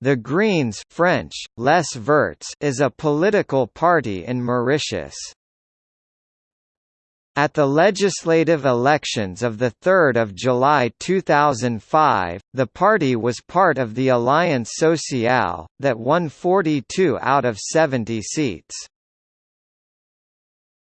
The Greens French, Les Verts is a political party in Mauritius. At the legislative elections of 3 July 2005, the party was part of the Alliance Sociale, that won 42 out of 70 seats.